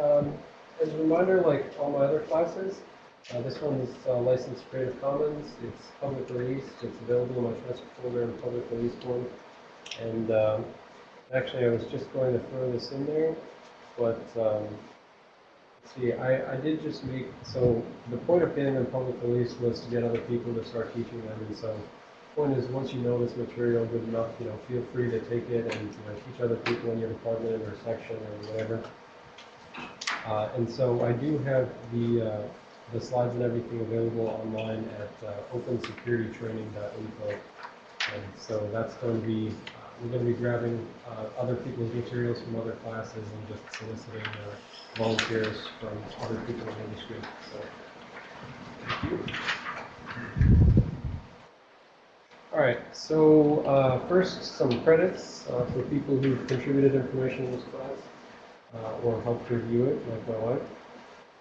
um, as a reminder, like all my other classes, uh, this one is uh, licensed Creative Commons. It's public released. It's available in my transfer folder in public release form. And um, actually, I was just going to throw this in there, but um, see, I, I did just make, so the point of getting them public release was to get other people to start teaching them. And so point is, once you know this material good enough, you know, feel free to take it and you know, teach other people in your department or section or whatever. Uh, and so I do have the, uh, the slides and everything available online at uh, opensecuritytraining.info. And so that's going to be, uh, we're going to be grabbing uh, other people's materials from other classes and just soliciting uh, volunteers from other people in the industry. So, thank you. All right, so first some credits for people who've contributed information in this class or helped review it, like my wife.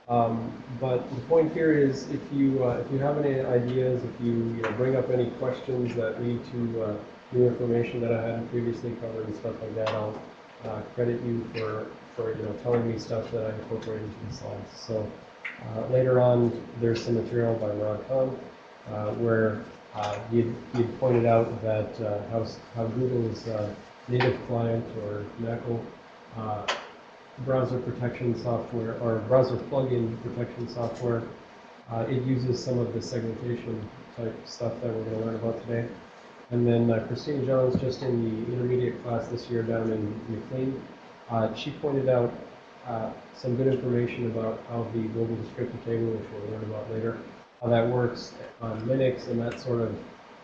Um, but the point here is, if you uh, if you have any ideas, if you, you know, bring up any questions that lead to uh, new information that I hadn't previously covered and stuff like that, I'll uh, credit you for for you know telling me stuff that I incorporated into the slides. So uh, later on, there's some material by Ron Kahn uh, where uh, you'd pointed out that how how Google's native client or NACL browser protection software or browser plugin protection software. Uh, it uses some of the segmentation type stuff that we're going to learn about today. And then uh, Christine Jones, just in the intermediate class this year down in McLean, uh, she pointed out uh, some good information about how the global descriptor table, which we'll learn about later, how that works on Linux, and that sort of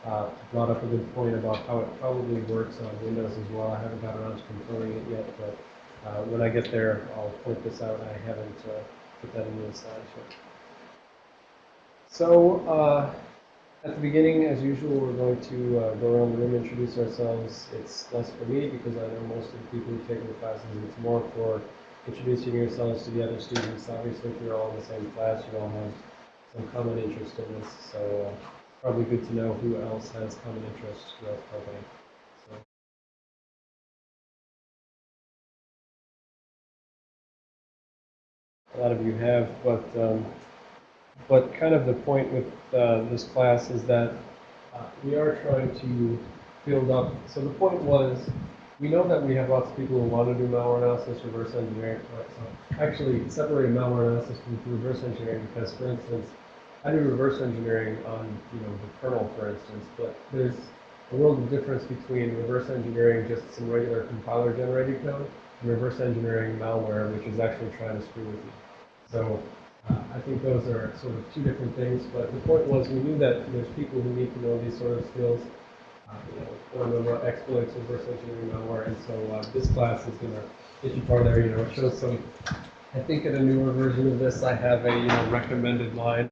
uh, brought up a good point about how it probably works on Windows as well. I haven't got around to confirming it yet, but uh, when I get there, I'll point this out. I haven't uh, put that in the slides yet. So uh, at the beginning, as usual, we're going to uh, go around the room, introduce ourselves. It's less for me because I know most of the people who've taken the classes. It's more for introducing yourselves to the other students. Obviously, if you're all in the same class, you all have some common interest in this. So uh, probably good to know who else has common interest with the company. A lot of you have, but um, but kind of the point with uh, this class is that uh, we are trying to build up. So the point was, we know that we have lots of people who want to do malware analysis, reverse engineering. So actually, separating malware analysis from reverse engineering because, for instance, I do reverse engineering on you know the kernel, for instance, but there's a world of difference between reverse engineering just some regular compiler generated code reverse engineering malware, which is actually trying to screw with you. So uh, I think those are sort of two different things. But the point was we knew that there's people who need to know these sort of skills. Uh, you know, learn about exploits, reverse engineering malware, and so uh, this class is going to get you far there. You know, it shows some. I think in a newer version of this, I have a you know recommended line.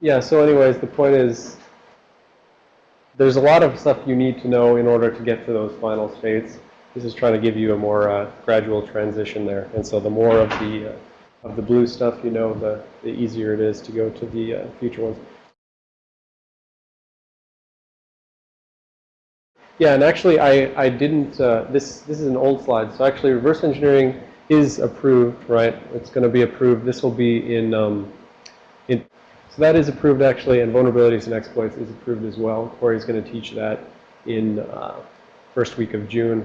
Yeah. So, anyways, the point is. There's a lot of stuff you need to know in order to get to those final states. This is trying to give you a more uh, gradual transition there. And so the more of the, uh, of the blue stuff you know, the, the easier it is to go to the uh, future ones. Yeah, and actually I, I didn't, uh, this, this is an old slide. So actually reverse engineering is approved, right? It's going to be approved. This will be in, um, in, so that is approved actually, and vulnerabilities and exploits is approved as well. Corey's going to teach that in uh, first week of June.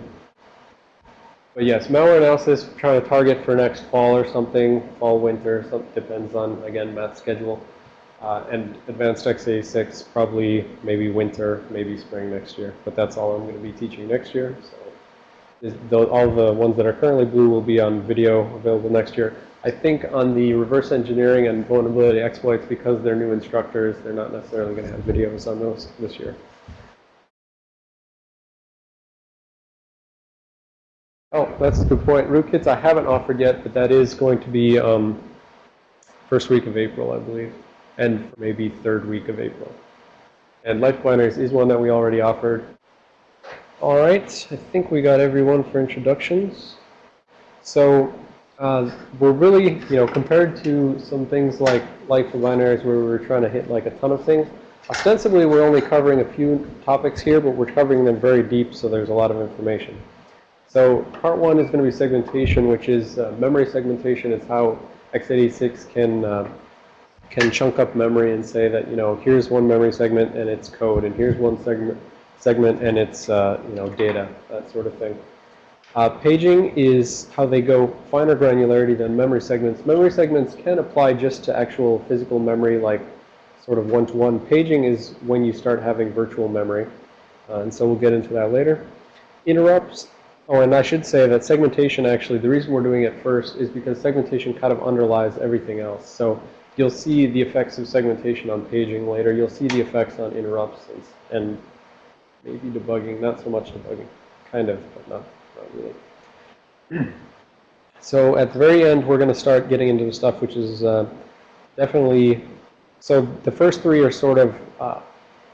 But yes, malware analysis, trying to target for next fall or something, fall, winter, some, depends on, again, math schedule. Uh, and advanced x86, probably maybe winter, maybe spring next year. But that's all I'm going to be teaching next year. So the, all the ones that are currently blue will be on video available next year. I think on the reverse engineering and vulnerability exploits, because they're new instructors, they're not necessarily going to have videos on those this year. That's a good point. Rootkits I haven't offered yet, but that is going to be um, first week of April, I believe, and maybe third week of April. And Life Binaries is one that we already offered. All right, I think we got everyone for introductions. So uh, we're really, you know, compared to some things like Life Binaries where we were trying to hit like a ton of things, ostensibly we're only covering a few topics here, but we're covering them very deep, so there's a lot of information. So part one is going to be segmentation, which is uh, memory segmentation. It's how x86 can uh, can chunk up memory and say that you know here's one memory segment and it's code, and here's one segment segment and it's uh, you know data, that sort of thing. Uh, paging is how they go finer granularity than memory segments. Memory segments can apply just to actual physical memory, like sort of one-to-one. -one. Paging is when you start having virtual memory, uh, and so we'll get into that later. Interrupts. Oh, and I should say that segmentation actually, the reason we're doing it first is because segmentation kind of underlies everything else. So you'll see the effects of segmentation on paging later. You'll see the effects on interrupts and, maybe debugging, not so much debugging, kind of, but not, not really. so at the very end, we're going to start getting into the stuff which is uh, definitely, so the first three are sort of, uh,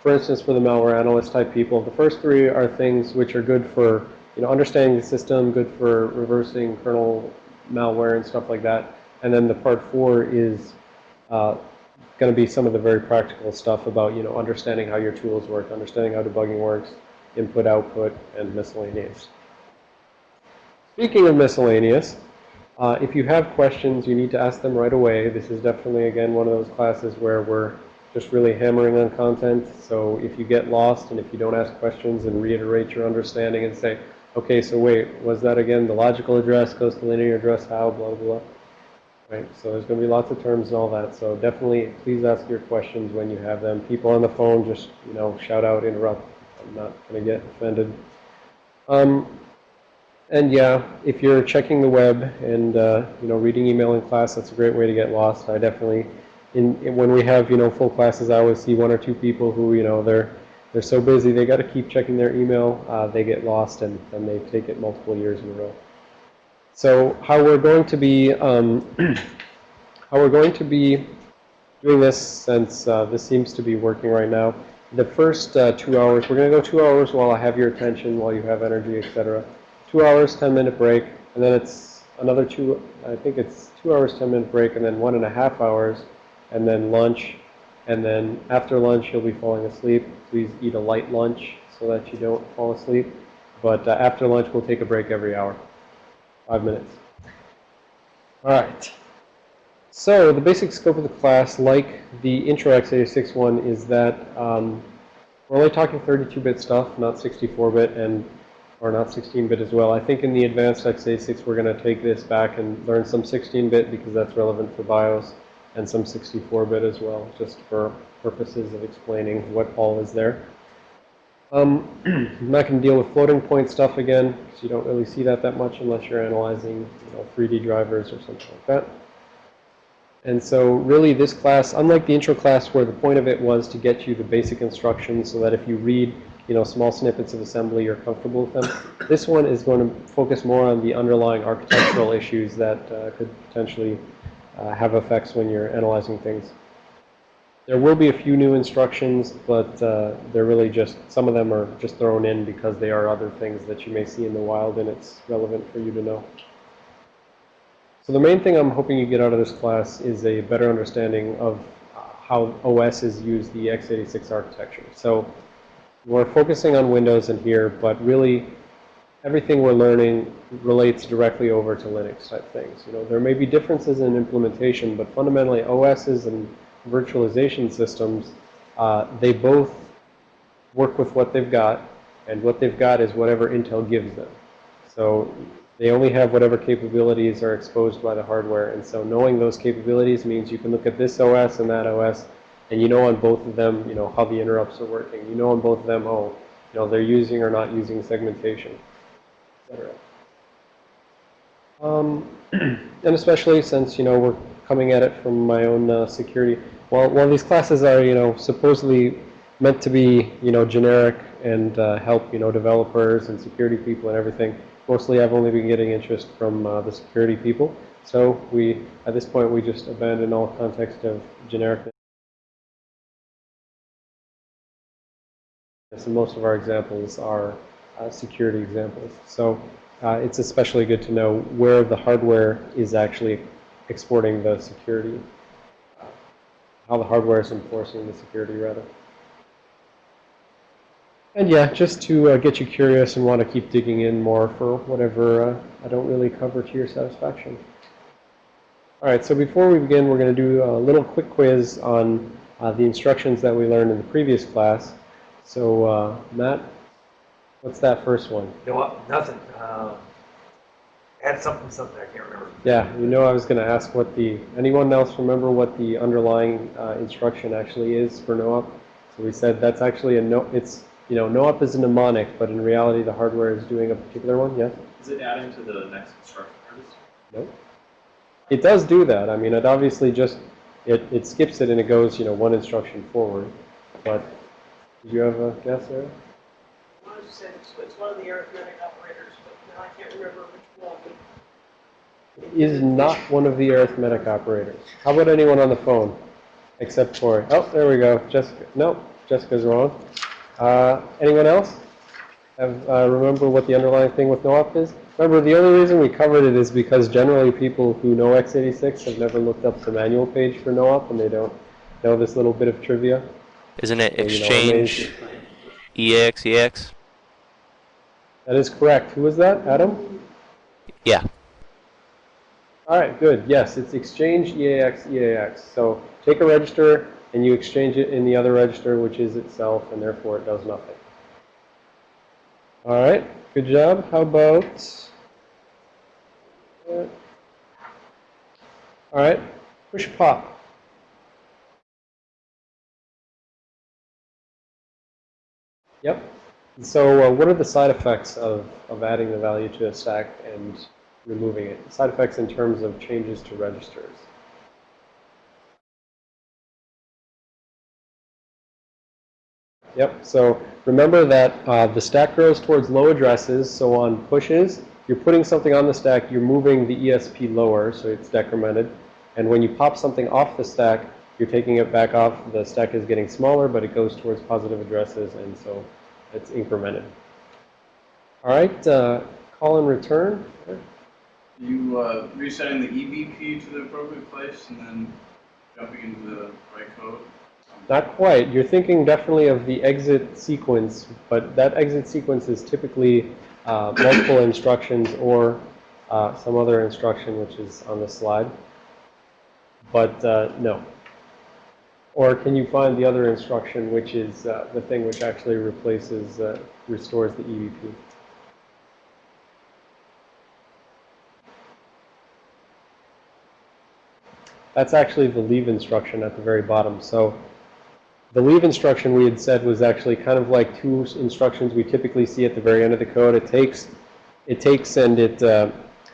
for instance, for the malware analyst type people, the first three are things which are good for, you know, understanding the system, good for reversing kernel malware and stuff like that. And then the part four is uh, going to be some of the very practical stuff about, you know, understanding how your tools work, understanding how debugging works, input, output, and miscellaneous. Speaking of miscellaneous, uh, if you have questions, you need to ask them right away. This is definitely, again, one of those classes where we're just really hammering on content. So if you get lost and if you don't ask questions and reiterate your understanding and say, okay, so wait, was that again the logical address goes to linear address, how, blah, blah, blah. Right, so there's going to be lots of terms and all that. So definitely, please ask your questions when you have them. People on the phone, just you know, shout out, interrupt. I'm not going to get offended. Um, and yeah, if you're checking the web and uh, you know reading email in class, that's a great way to get lost. I definitely, in, in, when we have you know full classes, I always see one or two people who you know they're they're so busy they got to keep checking their email. Uh, they get lost and and they take it multiple years in a row. So how we're going to be um, how we're going to be doing this since uh, this seems to be working right now. The first uh, two hours, we're going to go two hours while I have your attention, while you have energy, etc. Two hours, 10 minute break, and then it's another two, I think it's two hours, 10 minute break, and then one and a half hours, and then lunch. And then after lunch, you'll be falling asleep. Please eat a light lunch so that you don't fall asleep. But uh, after lunch, we'll take a break every hour. Five minutes. All right. So the basic scope of the class, like the intro x86 one, is that um, we're only talking 32-bit stuff, not 64-bit, and or not 16-bit as well. I think in the advanced x86 we're going to take this back and learn some 16-bit because that's relevant for BIOS, and some 64-bit as well, just for purposes of explaining what all is there. Um, I'm not going to deal with floating point stuff again, because you don't really see that that much unless you're analyzing you know, 3D drivers or something like that. And so really this class, unlike the intro class where the point of it was to get you the basic instructions so that if you read you know, small snippets of assembly, you're comfortable with them. This one is going to focus more on the underlying architectural issues that uh, could potentially uh, have effects when you're analyzing things. There will be a few new instructions, but uh, they're really just, some of them are just thrown in because they are other things that you may see in the wild and it's relevant for you to know. So the main thing I'm hoping you get out of this class is a better understanding of how OS is used the x86 architecture. So we're focusing on Windows in here, but really everything we're learning relates directly over to Linux type things. You know, there may be differences in implementation, but fundamentally OSs and virtualization systems, uh, they both work with what they've got, and what they've got is whatever Intel gives them. So they only have whatever capabilities are exposed by the hardware, and so knowing those capabilities means you can look at this OS and that OS, and you know on both of them, you know, how the interrupts are working. You know on both of them, oh, you know, they're using or not using segmentation, Um, and especially since, you know, we're coming at it from my own uh, security. While, while these classes are, you know, supposedly meant to be, you know, generic and uh, help, you know, developers and security people and everything, mostly I've only been getting interest from uh, the security people. So we, at this point, we just abandon all context of generic. And most of our examples are security examples. So uh, it's especially good to know where the hardware is actually exporting the security, uh, how the hardware is enforcing the security rather. And yeah, just to uh, get you curious and want to keep digging in more for whatever uh, I don't really cover to your satisfaction. All right, so before we begin, we're going to do a little quick quiz on uh, the instructions that we learned in the previous class. So, uh, Matt, what's that first one? You know what? Nothing. Um, add something, something. I can't remember. Yeah, you know I was going to ask what the, anyone else remember what the underlying uh, instruction actually is for NOOP? So we said that's actually a no, it's, you know, NOOP is a mnemonic, but in reality the hardware is doing a particular one, yes? Is it adding to the next instruction register? Nope. It does do that. I mean, it obviously just, it, it skips it and it goes, you know, one instruction forward. But, do you have a guess there? I was it's, it's one of the arithmetic operators, but now I can't remember which one. It is not one of the arithmetic operators. How about anyone on the phone? Except for, oh, there we go. Jessica, nope, Jessica's wrong. Uh, anyone else? Have, uh, remember what the underlying thing with NOOP is? Remember, the only reason we covered it is because generally people who know x86 have never looked up the manual page for NOOP and they don't know this little bit of trivia. Isn't it So, you know, exchange EAX EAX? That is correct. Who was that? Adam? Yeah. All right, good. Yes, it's exchange EAX EAX. So take a register and you exchange it in the other register, which is itself, and therefore it does nothing. All right, good job. How about... uh, All right, push pop. Yep. So uh, what are the side effects of, of adding the value to a stack and removing it? Side effects in terms of changes to registers. Yep, so remember that uh, the stack grows towards low addresses, so on pushes, you're putting something on the stack, you're moving the ESP lower, so it's decremented. And when you pop something off the stack, you're taking it back off, the stack is getting smaller, but it goes towards positive addresses, and so it's incremented. All right, uh, call and return. You uh, resetting the EBP to the appropriate place and then jumping into the right code. Not quite. You're thinking definitely of the exit sequence, but that exit sequence is typically uh, multiple instructions or uh, some other instruction which is on the slide. But uh, no. Or can you find the other instruction which is uh, the thing which actually replaces, uh, restores the E EBP? That's actually the leave instruction at the very bottom. So the leave instruction we had said was actually kind of like two instructions we typically see at the very end of the code. It takes, it takes and it uh,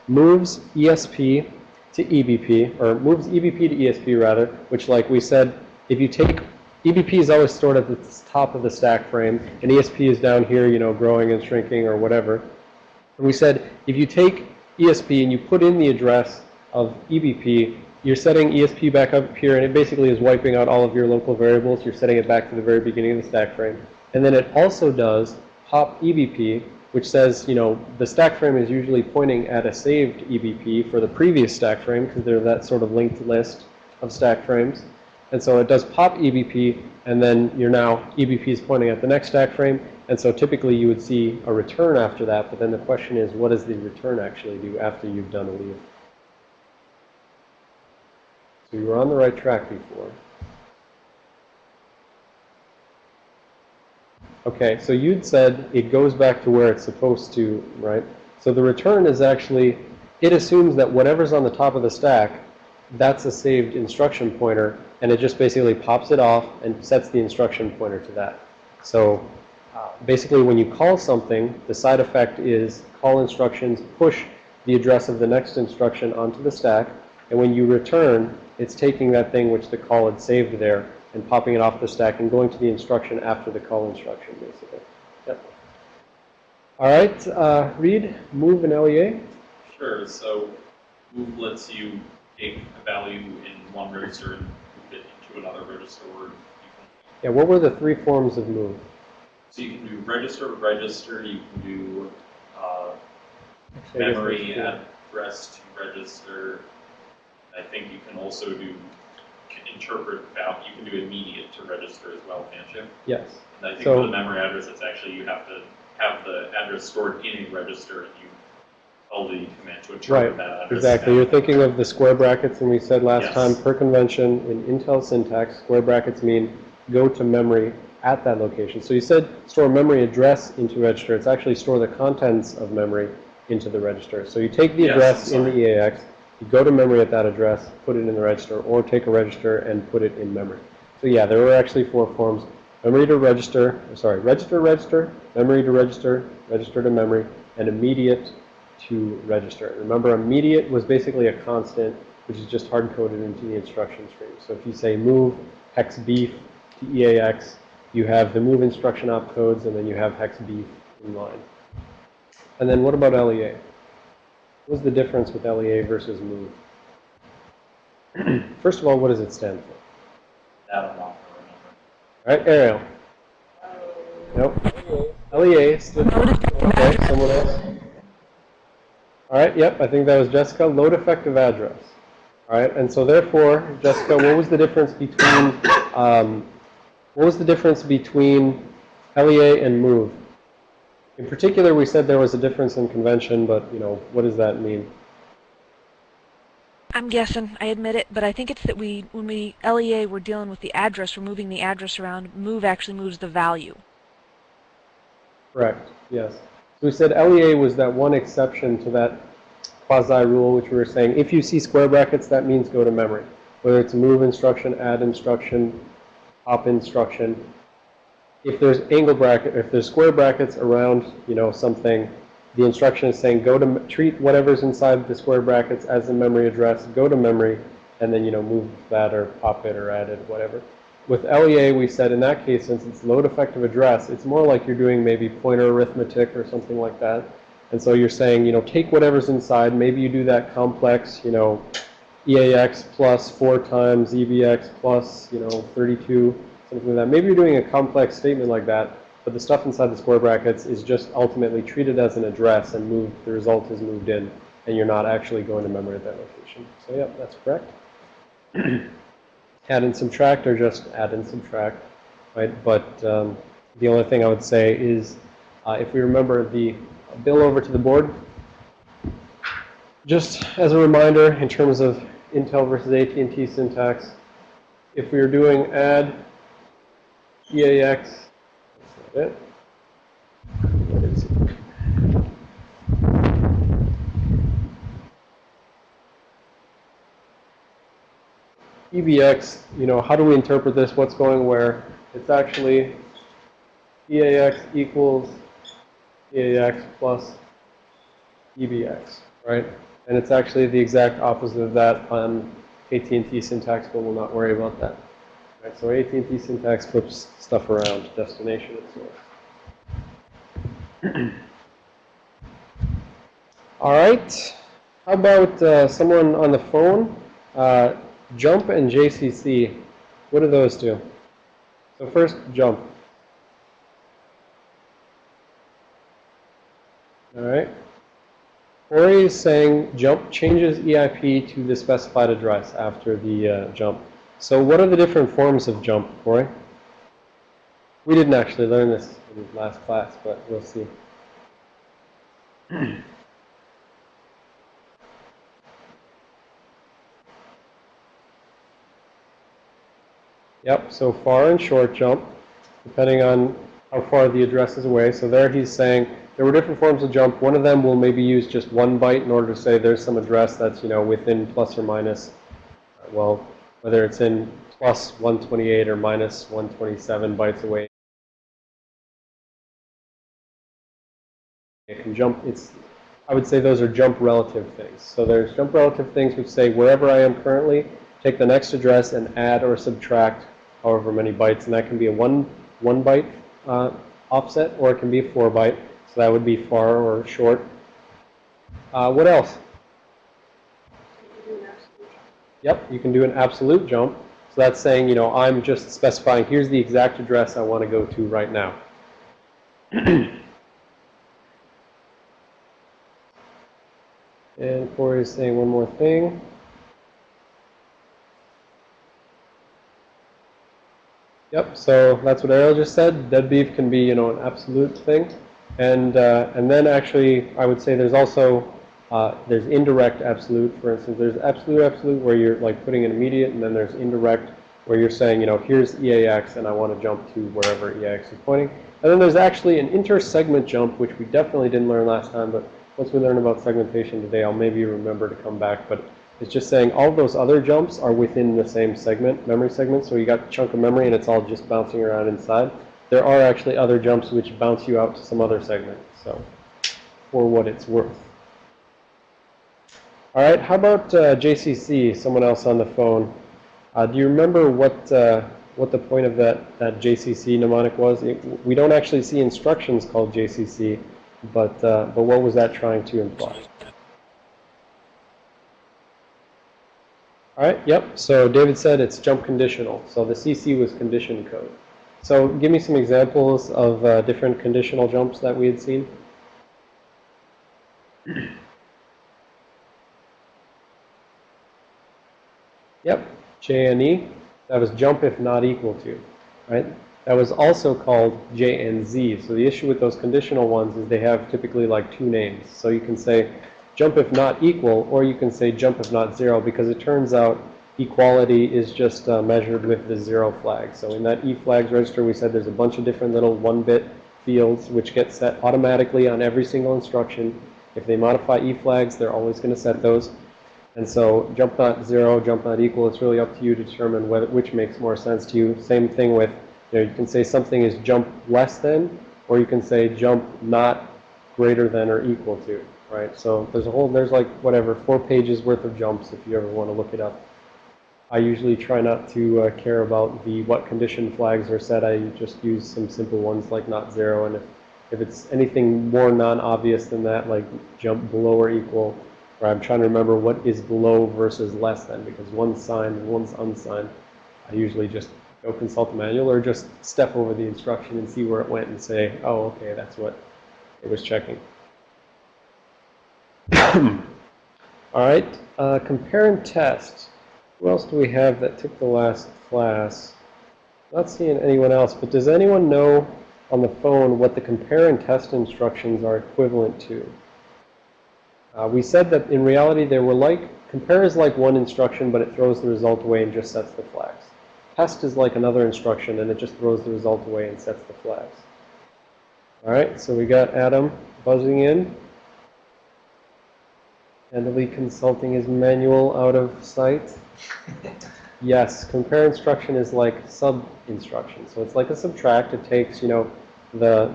moves ESP to EBP, or moves EBP to ESP rather, which like we said, if you take, EBP is always stored at the top of the stack frame, and ESP is down here, you know, growing and shrinking or whatever. And we said, if you take ESP and you put in the address of EBP, you're setting ESP back up here, and it basically is wiping out all of your local variables. You're setting it back to the very beginning of the stack frame. And then it also does pop EBP, which says, you know, the stack frame is usually pointing at a saved EBP for the previous stack frame, because they're that sort of linked list of stack frames. And so it does pop EBP, and then you're now, EBP is pointing at the next stack frame, and so typically you would see a return after that, but then the question is, what does the return actually do after you've done a leave? So you were on the right track before. Okay, so you'd said it goes back to where it's supposed to, right? So the return is actually, it assumes that whatever's on the top of the stack, that's a saved instruction pointer, and it just basically pops it off and sets the instruction pointer to that. So uh, basically when you call something, the side effect is call instructions push the address of the next instruction onto the stack, and when you return, it's taking that thing which the call had saved there and popping it off the stack and going to the instruction after the call instruction, basically. Yep. All right, uh, Reed, move an LEA. Sure, so move lets you take a value in one register and another register where Yeah, what were the three forms of move? so you can do register to register, you can do, uh, Actually, memory address to register. I think you can also do, interpret val, you can do immediate to register as well, can't you? Yes. And I think So- for the memory address, it's actually, you have to have the address stored in a register and you the command to interpret Right, that. Exactly, you're thinking of the square brackets, and we said last Yes. time, per convention, in Intel syntax, square brackets mean go to memory at that location. So you said store memory address into register, it's actually store the contents of memory into the register. So you take the Yes, address in the. EAX, you go to memory at that address, put it in the register, or take a register and put it in memory. So yeah, there were actually four forms, memory to register, sorry, register, register, memory to register, register to memory, and immediate to register. Remember, immediate was basically a constant, which is just hard-coded into the instruction stream. So if you say move hex beef to EAX, you have the move instruction opcodes, and then you have hex beef in line. And then what about LEA? What's the difference with LEA versus move? First of all, what does it stand for? That I'm not gonna remember. All right, Ariel. Nope. LEA stood Okay, someone else? All right, yep, I think that was Jessica. Load effective address. All right, and so therefore, Jessica, what was the difference between, um, what was the difference between LEA and move? In particular, we said there was a difference in convention, but, you know, what does that mean? I'm guessing, I admit it, but I think it's that we, when we LEA, we're dealing with the address, we're moving the address around. Move actually moves the value. Correct, yes. So we said LEA was that one exception to that quasi rule, which we were saying, if you see square brackets, that means go to memory. Whether it's move instruction, add instruction, pop instruction. If there's angle bracket, if there's square brackets around, you know, something, the instruction is saying go to, treat whatever's inside the square brackets as a memory address, go to memory, and then, you know, move that or pop it or add it, whatever. With LEA, we said in that case, since it's load effective address, it's more like you're doing maybe pointer arithmetic or something like that. And so you're saying, you know, take whatever's inside. Maybe you do that complex, you know, EAX plus 4 times EBX plus, you know, 32, something like that. Maybe you're doing a complex statement like that, but the stuff inside the square brackets is just ultimately treated as an address and moved, the result is moved in, and you're not actually going to memory at that location. So, yeah, that's correct. add and subtract or just add and subtract, right? But um, the only thing I would say is uh, if we remember the bill over to the board, just as a reminder in terms of Intel versus AT&T syntax, if we are doing add EAX, that's not it. EBX, you know, how do we interpret this? What's going where? It's actually EAX equals EAX plus EBX, right? And it's actually the exact opposite of that on AT&T syntax, but we'll not worry about that. Right, so AT&T syntax flips stuff around, destination and source. All right. How about uh, someone on the phone? Uh, jump and JCC. What do those do? So first, jump. All right. Corey is saying jump changes EIP to the specified address after the uh, jump. So what are the different forms of jump, Corey? We didn't actually learn this in last class, but we'll see. Yep, so far and short jump, depending on how far the address is away. So there he's saying there were different forms of jump. One of them will maybe use just one byte in order to say there's some address that's, you know, within plus or minus, uh, well, whether it's in plus 128 or minus 127 bytes away. It can jump, it's, I would say those are jump relative things. So there's jump relative things which say wherever I am currently, take the next address and add or subtract however many bytes. And that can be a one, one byte uh, offset or it can be a four byte. So that would be far or short. Uh, what else? Yep, you can do an absolute jump. So that's saying, you know, I'm just specifying here's the exact address I want to go to right now. and Corey is saying one more thing. Yep, so that's what Ariel just said. Dead beef can be, you know, an absolute thing. And, uh, and then actually, I would say there's also, uh, there's indirect absolute. For instance, there's absolute absolute where you're like putting an immediate, and then there's indirect where you're saying, you know, here's EAX and I want to jump to wherever EAX is pointing. And then there's actually an inter-segment jump, which we definitely didn't learn last time, but once we learn about segmentation today, I'll maybe remember to come back. But it's just saying all those other jumps are within the same segment, memory segment. So you got chunk of memory and it's all just bouncing around inside. There are actually other jumps which bounce you out to some other segment. So for what it's worth. All right, how about uh, JCC, someone else on the phone? Uh, do you remember what, uh, what the point of that, that JCC mnemonic was? It, we don't actually see instructions called JCC, but, uh, but what was that trying to imply? All right, yep. So David said it's jump conditional. So the CC was condition code. So give me some examples of uh, different conditional jumps that we had seen. Yep, JNE. That was jump if not equal to, right? That was also called JNZ. So the issue with those conditional ones is they have typically like two names. So you can say jump if not equal, or you can say jump if not zero, because it turns out equality is just uh, measured with the zero flag. So in that E flags register, we said there's a bunch of different little one-bit fields which get set automatically on every single instruction. If they modify E flags, they're always going to set those. And so jump not zero, jump not equal, it's really up to you to determine whether, which makes more sense to you. Same thing with, you know, you can say something is jump less than, or you can say jump not greater than or equal to, right? So there's a whole, there's like, whatever, four pages worth of jumps if you ever want to look it up. I usually try not to uh, care about the what condition flags are set. I just use some simple ones like not zero. And if, if it's anything more non-obvious than that, like jump below or equal, or I'm trying to remember what is below versus less than, because one's signed and one's unsigned, I usually just go consult the manual or just step over the instruction and see where it went and say, oh, okay, that's what it was checking. All right, uh, compare and test. Who else do we have that took the last class? Not seeing anyone else, but does anyone know on the phone what the compare and test instructions are equivalent to? Uh, we said that in reality they were like, compare is like one instruction, but it throws the result away and just sets the flags. Test is like another instruction, and it just throws the result away and sets the flags. All right, so we got Adam buzzing in. Handily consulting his manual out of sight. Yes, compare instruction is like sub instruction. So it's like a subtract. It takes, you know, the,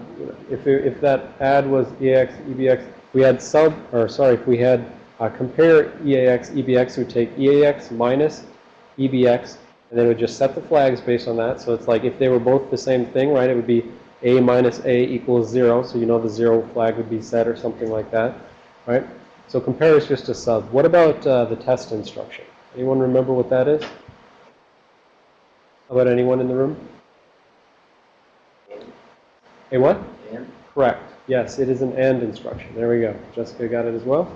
if, if that add was EAX, EBX, we had sub, or sorry, if we had uh, compare EAX, EBX, we take EAX minus EBX, and then it would just set the flags based on that. So it's like if they were both the same thing, right, it would be A minus A equals 0. So you know the 0 flag would be set or something like that, right? So compare is just a sub. What about uh, the test instruction? Anyone remember what that is? How about anyone in the room? A what? And Correct. Yes, it is an AND instruction. There we go. Jessica got it as well.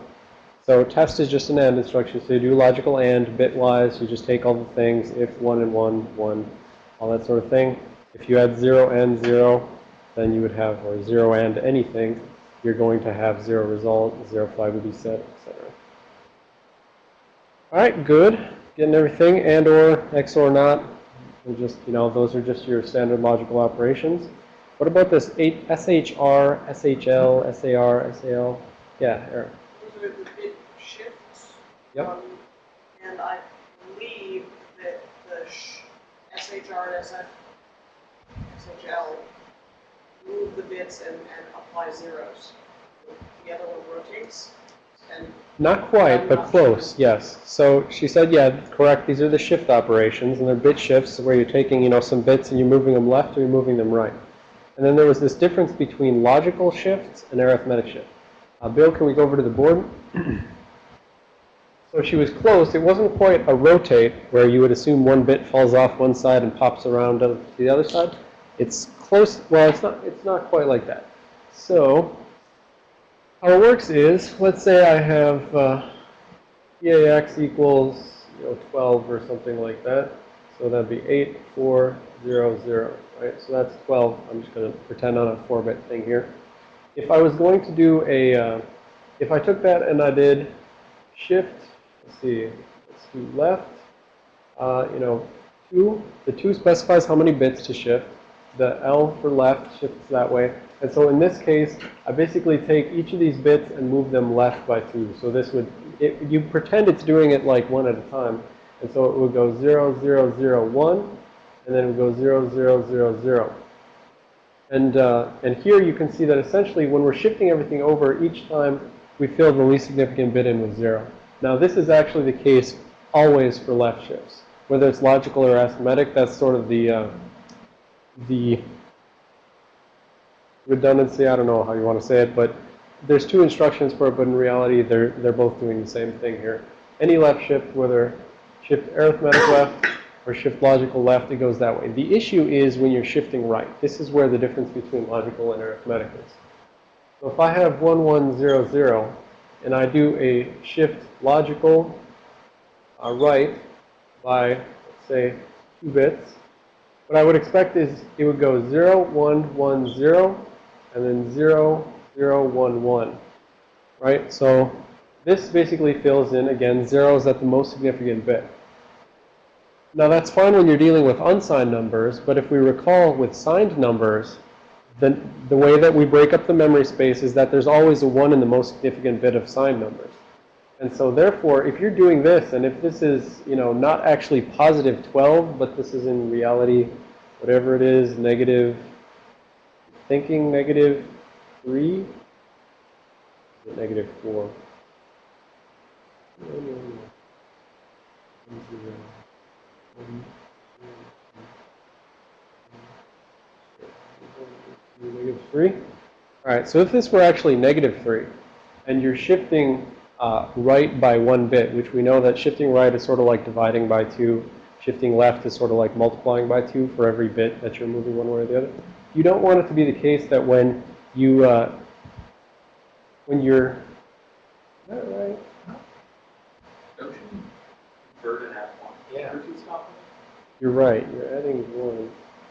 So test is just an AND instruction. So you do logical AND bitwise. You just take all the things, if 1 and 1, 1, all that sort of thing. If you had 0 and 0, then you would have, or 0 and anything, you're going to have 0 result, 0 flag would be set, etc. All right, good. Getting everything, and or, XOR not. They're just, you know, those are just your standard logical operations. What about this SHR, SHL, SAR, SAL? Yeah, Eric. Those are the bit shifts. Yep. Um, And I believe that the sh- SHR and SHL move the bits and, and apply zeros. The other one rotates and Not quite, but close, yes. So she said, yeah, correct, these are the shift operations, and they're bit shifts where you're taking, you know, some bits and you're moving them left or you're moving them right. And then there was this difference between logical shifts and arithmetic shift. Uh, Bill, can we go over to the board? So she was close. It wasn't quite a rotate where you would assume one bit falls off one side and pops around to the other side. It's close. Well, it's not. It's not quite like that. So how it works is, let's say I have uh, EAX equals you know 12 or something like that. So that'd be 8, 4, 0, 0, right? So that's 12. I'm just going to pretend on a 4-bit thing here. If I was going to do a, uh, if I took that and I did shift, let's see, let's do left, uh, you know, 2, the 2 specifies how many bits to shift. The L for left shifts that way. And so in this case, I basically take each of these bits and move them left by 2. So this would, it, you pretend it's doing it like one at a time. And so it would go 0, 0, 0, 1, and then it would go 0, 0, 0, 0. And, uh, and here you can see that essentially when we're shifting everything over, each time we fill the least significant bit in with 0. Now this is actually the case always for left shifts. Whether it's logical or arithmetic, that's sort of the, uh, the redundancy, I don't know how you want to say it, but there's two instructions for it, but in reality, they're, they're both doing the same thing here. Any left shift, whether shift arithmetic left or shift logical left, it goes that way. The issue is when you're shifting right. This is where the difference between logical and arithmetic is. So if I have 1100 and I do a shift logical uh, right by, say, two bits, what I would expect is it would go 0, 1, 1, 0, and then 0, 0, 1, 1. Right? So this basically fills in, again, 0 is at the most significant bit. Now that's fine when you're dealing with unsigned numbers, but if we recall with signed numbers, the, the way that we break up the memory space is that there's always a 1 in the most significant bit of signed numbers. And so therefore, if you're doing this, and if this is, you know, not actually positive 12, but this is in reality, whatever it is, negative, thinking negative 3, is it negative 4? No, no, no. One, zero. One, two, Negative 3? All right, so if this were actually negative 3, and you're shifting uh, right by one bit, which we know that shifting right is sort of like dividing by 2. Shifting left is sort of like multiplying by 2 for every bit that you're moving one way or the other. You don't want it to be the case that when you, uh, when you're, is that right? Don't you convert and add one? Yeah. Two You're right. You're adding 1.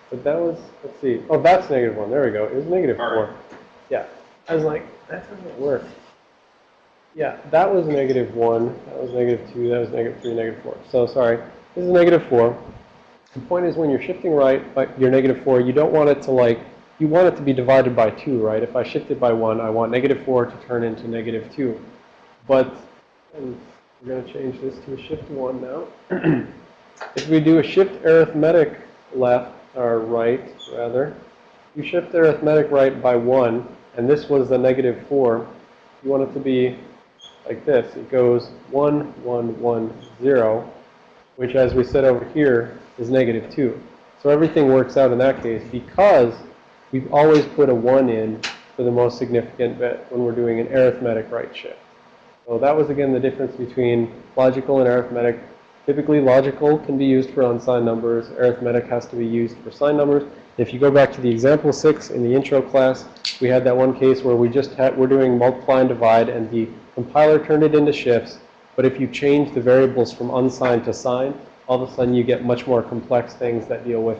But that was, let's see. Oh, that's negative 1. There we go. It was negative All 4. right. Yeah. I was like, that doesn't work. Yeah, that was negative 1. That was negative 2. That was negative 3, negative 4. So, sorry. This is negative 4. The point is when you're shifting right, you're negative 4, you don't want it to like, you want it to be divided by 2, right? If I shift it by 1, I want negative 4 to turn into negative 2. But, and we're going to change this to a shift 1 now. if we do a shift arithmetic left, or right, rather, you shift arithmetic right by 1, and this was the negative 4, you want it to be like this. It goes 1, 1, 1, 0, which as we said over here is negative 2. So everything works out in that case because we've always put a 1 in for the most significant bit when we're doing an arithmetic right shift. So that was again the difference between logical and arithmetic. Typically logical can be used for unsigned numbers. Arithmetic has to be used for signed numbers. If you go back to the example 6 in the intro class, we had that one case where we just had, we're doing multiply and divide and the compiler turned it into shifts. But if you change the variables from unsigned to signed, all of a sudden you get much more complex things that deal with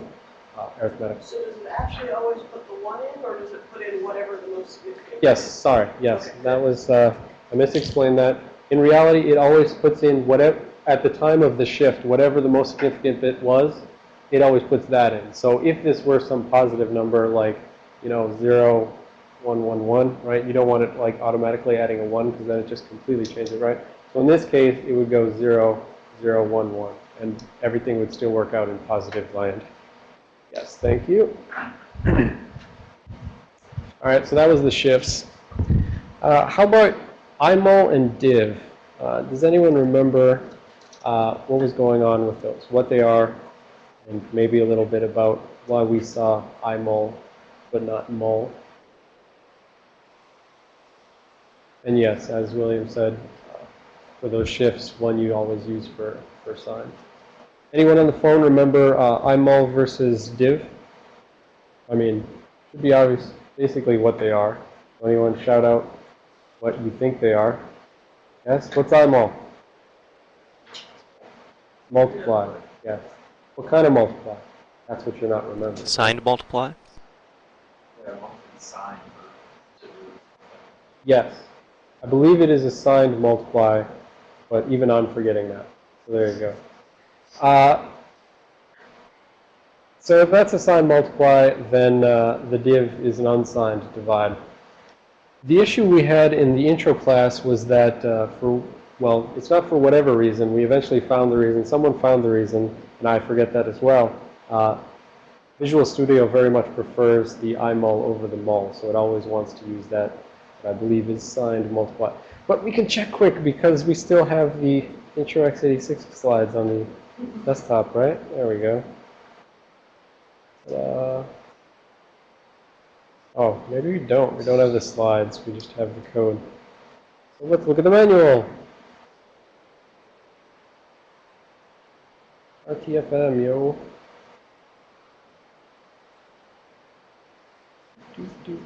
uh, arithmetic. So does it actually always put the one in, or does it put in whatever the most significant? Yes, sorry, yes, that was, uh, I misexplained that. In reality, it always puts in whatever, at the time of the shift, whatever the most significant bit was, it always puts that in. So if this were some positive number like, you know, 0, 1, 1, 1, right, you don't want it like automatically adding a 1 because then it just completely changes it, right? So in this case, it would go 0, 0, 1, 1, and everything would still work out in positive land. Yes, thank you. All right, so that was the shifts. Uh, how about imul and div? Uh, does anyone remember uh, what was going on with those, what they are, and maybe a little bit about why we saw imul but not mul? And yes, as William said, uh, for those shifts, one you always use for, for sign. Anyone on the phone remember uh, imul versus div? I mean, should be obvious basically what they are. Anyone shout out what you think they are? Yes? What's imul? Multiply. Yes. What kind of multiply? That's what you're not remembering. Signed multiply? Yeah, one sign for, to, Yes. I believe it is a signed multiply, but even I'm forgetting that. So there you go. Uh, so if that's a signed multiply, then uh, the div is an unsigned divide. The issue we had in the intro class was that uh, for, well, it's not for whatever reason. We eventually found the reason. Someone found the reason, and I forget that as well. Uh, Visual Studio very much prefers the imul over the mul, so it always wants to use that, I believe is signed multiply. But we can check quick because we still have the intro x86 slides on the desktop, right? There we go. Uh, oh, maybe we don't. We don't have the slides. We just have the code. So let's look at the manual. RTFM, yo. Do, do,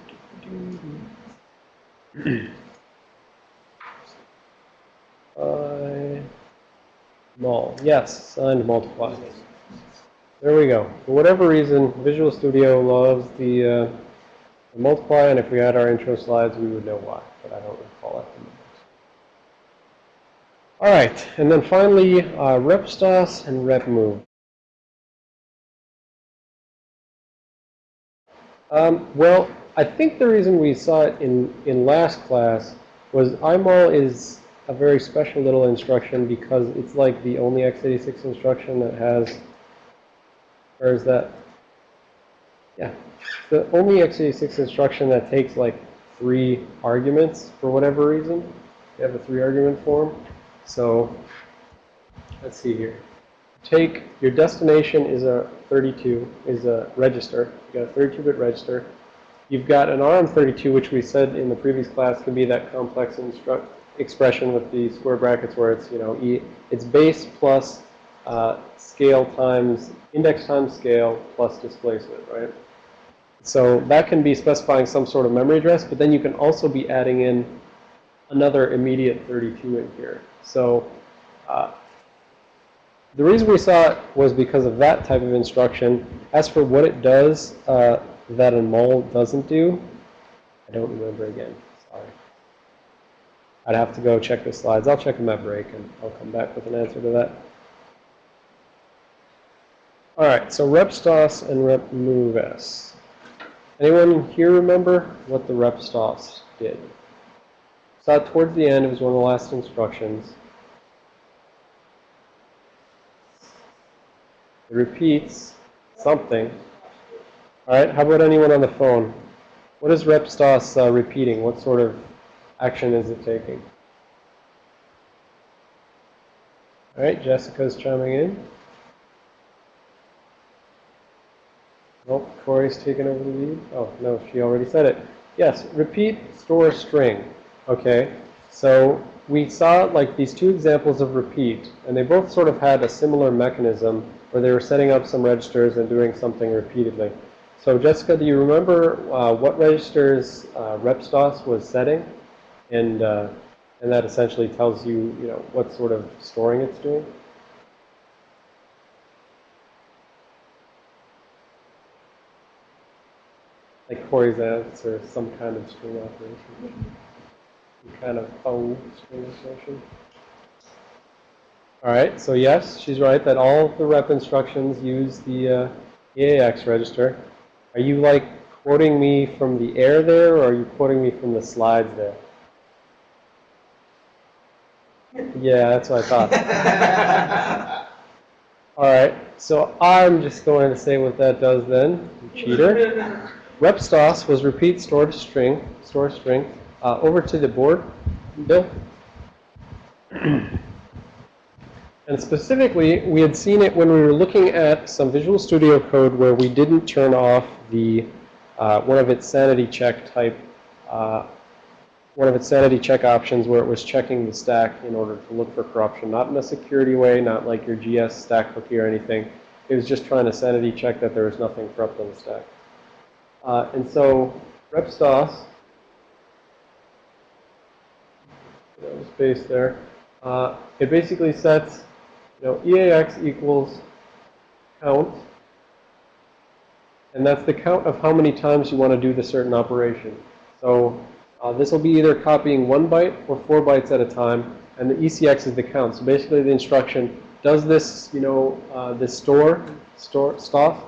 do. I. Yes, signed multiply. There we go. For whatever reason, Visual Studio loves the, uh, the multiply, and if we had our intro slides, we would know why, but I don't recall at the moment. All right, and then finally, uh, repstos and repmove. Um, well, I think the reason we saw it in, in last class was imul is a very special little instruction because it's like the only x86 instruction that has, or is that, yeah, the only x86 instruction that takes like three arguments for whatever reason. You have a three argument form. So let's see here. Take your destination is a 32, is a register. You got a 32-bit register. You've got an r/m32, which we said in the previous class can be that complex expression with the square brackets where it's, you know, e, it's base plus uh, scale times, index times scale plus displacement, right? So that can be specifying some sort of memory address, but then you can also be adding in another immediate 32 in here. So uh, the reason we saw it was because of that type of instruction. As for what it does uh, that a mul doesn't do, I don't remember again. Sorry. I'd have to go check the slides. I'll check them at break, and I'll come back with an answer to that. All right, so repstos and repmoves. Anyone here remember what the repstos did? Saw towards the end. It was one of the last instructions. It repeats something. All right, how about anyone on the phone? What is repstos uh, repeating? What sort of action is it taking? All right, Jessica's chiming in. Nope, Corey's taken over the lead. Oh, no, she already said it. Yes, repeat, store string. Okay, so we saw like these two examples of repeat, and they both sort of had a similar mechanism where they were setting up some registers and doing something repeatedly. So Jessica, do you remember uh, what registers uh, repstos was setting? And, uh, and that essentially tells you, you know, what sort of storing it's doing? Like Corey's answer, some kind of string operation. Kind of O string operation. All right, so yes, she's right that all the rep instructions use the uh, EAX register. Are you like quoting me from the air there, or are you quoting me from the slides there? Yeah, that's what I thought. All right, so I'm just going to say what that does then, you cheater. Repstos was repeat stored string, store string. Uh, over to the board, Bill. And specifically, we had seen it when we were looking at some Visual Studio code where we didn't turn off the uh, one of its sanity check type, uh, one of its sanity check options where it was checking the stack in order to look for corruption. Not in a security way, not like your GS stack cookie or anything. It was just trying to sanity check that there was nothing corrupt on the stack. Uh, and so repstos, no space there, uh, it basically sets you know, EAX equals count and that's the count of how many times you want to do the certain operation. So uh, this will be either copying one byte or four bytes at a time, and the ECX is the count. So basically the instruction, does this, you know, uh, this store, store, stuff,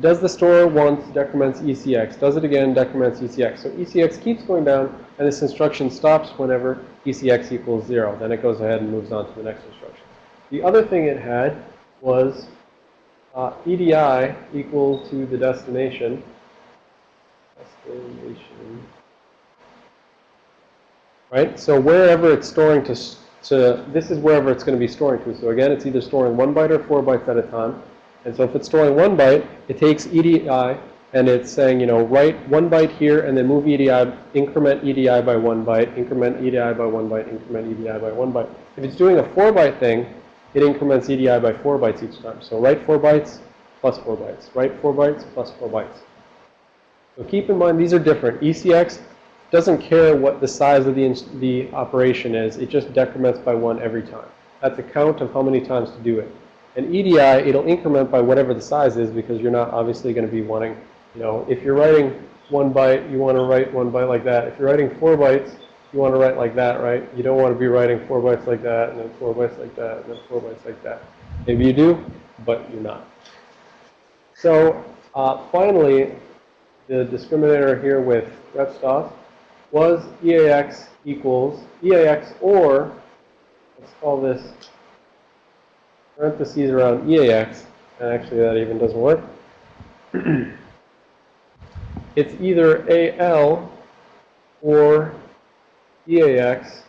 does the store once, decrements ECX. Does it again, decrements ECX. So ECX keeps going down, and this instruction stops whenever ECX equals 0. Then it goes ahead and moves on to the next instruction. The other thing it had was uh, EDI equal to the destination. Destination. Right? So wherever it's storing to, to, this is wherever it's going to be storing to. So again, it's either storing one byte or four bytes at a time. And so if it's storing one byte, it takes EDI and it's saying, you know, write one byte here and then move EDI, increment EDI by one byte, increment EDI by one byte, increment EDI by one byte. If it's doing a four byte thing, it increments EDI by four bytes each time. So write four bytes plus four bytes. Write four bytes plus four bytes. So keep in mind these are different. ECX doesn't care what the size of the, the operation is. It just decrements by one every time. That's a count of how many times to do it. And EDI, it'll increment by whatever the size is because you're not obviously going to be wanting, you know, if you're writing one byte, you want to write one byte like that. If you're writing four bytes, you want to write like that, right? You don't want to be writing four bytes like that, and then four bytes like that, and then four bytes like that. Maybe you do, but you're not. So uh, finally, the discriminator here with repstos was EAX equals EAX or, let's call this parentheses around EAX, and actually that even doesn't work. it's either AL or EAX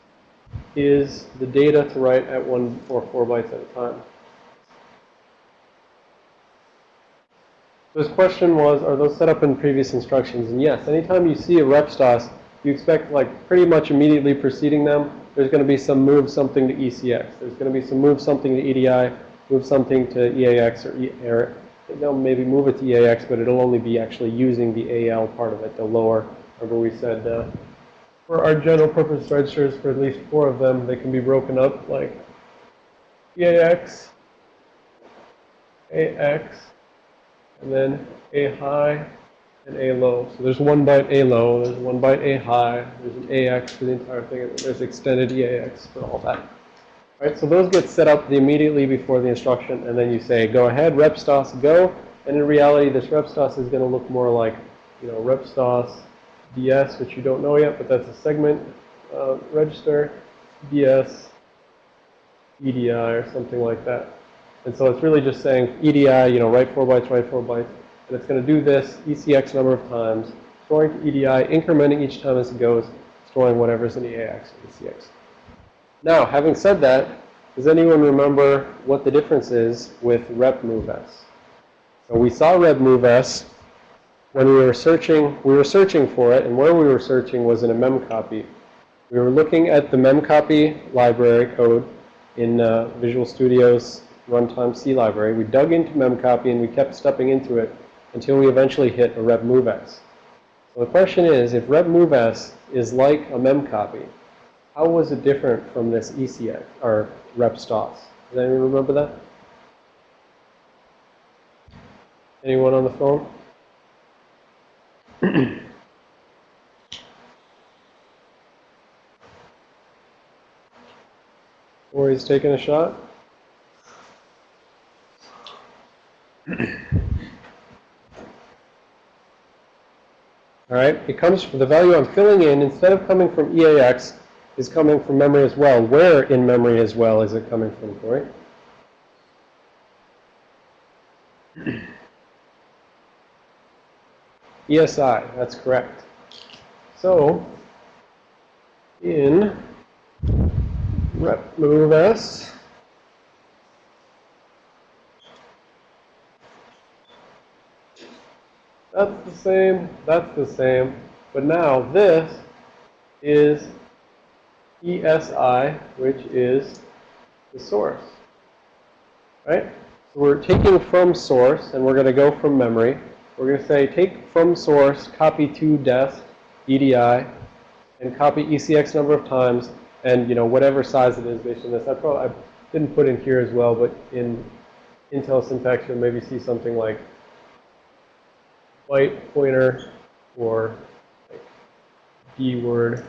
is the data to write at one or four bytes at a time. So this question was, are those set up in previous instructions? And yes, anytime you see a rep stos, you expect like pretty much immediately preceding them, there's going to be some move something to ECX. There's going to be some move something to EDI, move something to EAX or, e, or they'll maybe move it to EAX, but it'll only be actually using the AL part of it, the lower. Remember we said uh, for our general purpose registers, for at least four of them, they can be broken up like EAX, AX, and then A high and A low. So there's one byte A low, there's one byte A high, there's an AX for the entire thing, and there's extended EAX for all that. Right, so those get set up immediately before the instruction, and then you say, go ahead, repstos, go. And in reality, this repstos is going to look more like, you know, repstos DS, which you don't know yet, but that's a segment uh, register, DS, EDI, or something like that. And so it's really just saying EDI, you know, write four bytes, write four bytes. And it's going to do this ECX number of times, storing to EDI, incrementing each time as it goes, storing whatever's in the AX or ECX. Now, having said that, does anyone remember what the difference is with rep move s? So we saw rep move s when we were searching, we were searching for it, and where we were searching was in a memcopy. We were looking at the memcopy library code in uh, Visual Studio's runtime C library. We dug into memcopy and we kept stepping into it until we eventually hit a rep move s. So the question is, if rep move s is like a mem copy, how was it different from this ECX or rep stos? Does anyone remember that? Anyone on the phone? Or he's taking a shot? All right, it comes from the value I'm filling in, instead of coming from EAX, is coming from memory as well. Where in memory as well is it coming from, Corey? ESI, that's correct. So, in rep move S, that's the same, that's the same, but now this is ESI, which is the source. Right? So we're taking from source, and we're going to go from memory. We're going to say take from source, copy to dest, EDI, and copy ECX number of times, and you know whatever size it is based on this. I probably I didn't put in here as well, but in Intel syntax you'll maybe see something like byte pointer or like D-word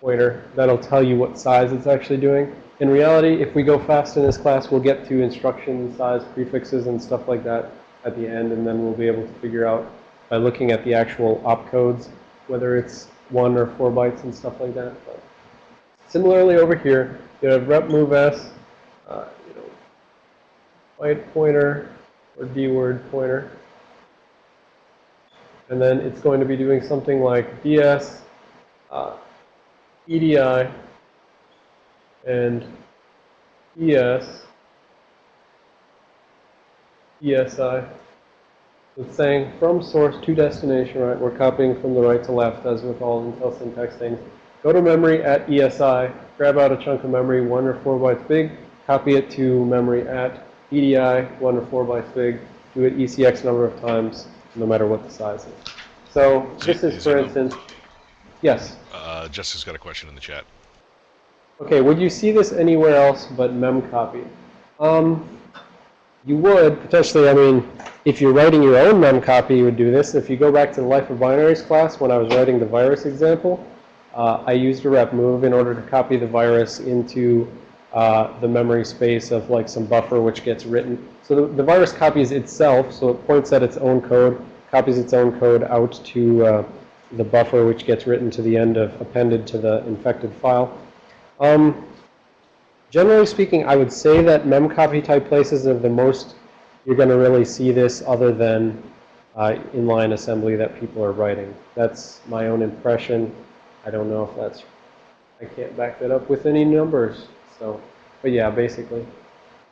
pointer. That'll tell you what size it's actually doing. In reality, if we go fast in this class, we'll get to instruction size prefixes and stuff like that at the end, and then we'll be able to figure out by looking at the actual opcodes whether it's one or four bytes and stuff like that. But similarly, over here, you have rep move s, uh, you know, byte pointer or D-word pointer. And then it's going to be doing something like ds, uh, EDI, and ES, ESI. It's saying from source to destination, right? We're copying from the right to left, as with all Intel syntax things. Go to memory at ESI, grab out a chunk of memory, one or four bytes big, copy it to memory at EDI, one or four bytes big, do it ECX number of times, no matter what the size is. So this is, for instance, yes. Uh, Jessica's got a question in the chat. Okay, would you see this anywhere else but memcopy? Um, you would potentially, I mean, if you're writing your own memcopy, you would do this. If you go back to the Life of Binaries class, when I was writing the virus example, uh, I used a rep move in order to copy the virus into uh, the memory space of like some buffer which gets written. So the, the virus copies itself, so it points at its own code, copies its own code out to uh, the buffer which gets written to the end of appended to the infected file. Um, generally speaking, I would say that memcopy type places are the most you're going to really see this other than uh, inline assembly that people are writing. That's my own impression. I don't know if that's, I can't back that up with any numbers. So, but yeah, basically,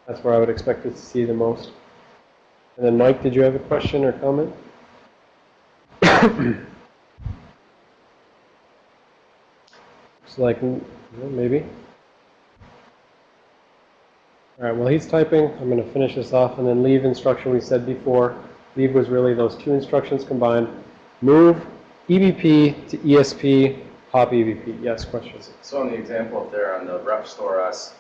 that's where I would expect to see the most. And then Mike, did you have a question or comment? Looks like, mm, maybe. All right, well, he's typing. I'm going to finish this off and then leave instruction we said before. Leave was really those two instructions combined. Move EBP to ESP, pop EBP. Yes, questions? So in the example up there on the rep store S,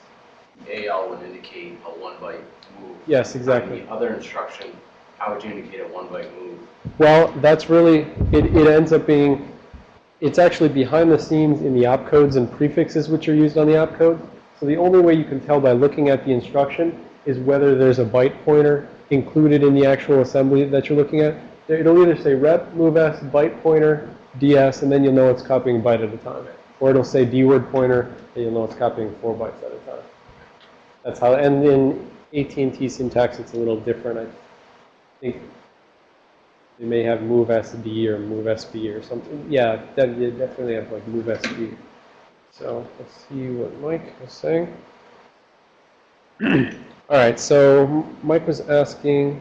AL would indicate a one byte move. Yes, On exactly. the other instruction, how would you indicate a one byte move? Well, that's really, it, it ends up being, it's actually behind the scenes in the opcodes and prefixes which are used on the opcode. So the only way you can tell by looking at the instruction is whether there's a byte pointer included in the actual assembly that you're looking at. It'll either say rep, move s, byte pointer, ds, and then you'll know it's copying byte at a time. Or it'll say d-word pointer, and you'll know it's copying four bytes at a time. That's how, and in AT&T syntax, it's a little different. I think they may have move SD or move SB or something. Yeah, they definitely have like move SB. So let's see what Mike was saying. All right, so Mike was asking,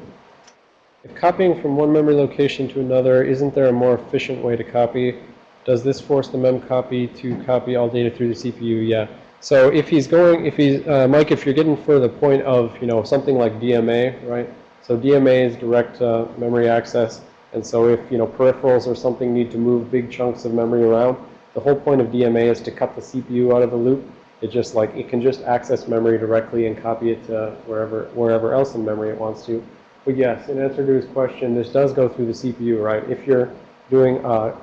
if copying from one memory location to another, isn't there a more efficient way to copy? Does this force the mem copy to copy all data through the CPU? Yeah. So if he's going, if he's, uh, Mike, if you're getting for the point of, you know, something like DMA, right? So DMA is direct uh, memory access. And so if, you know, peripherals or something need to move big chunks of memory around, the whole point of DMA is to cut the CPU out of the loop. It just like, it can just access memory directly and copy it to wherever, wherever else in memory it wants to. But yes, in answer to his question, this does go through the CPU, right? If you're doing a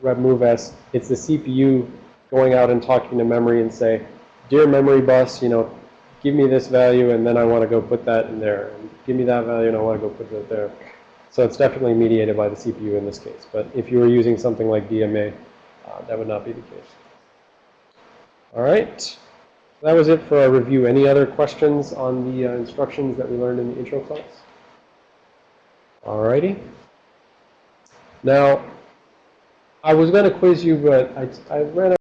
rep move s, it's the CPU going out and talking to memory and say, dear memory bus, you know, give me this value and then I want to go put that in there. And give me that value and I want to go put that there. So it's definitely mediated by the CPU in this case. But if you were using something like DMA, uh, that would not be the case. All right. That was it for our review. Any other questions on the uh, instructions that we learned in the intro class? All righty. Now, I was going to quiz you, but I, I ran out.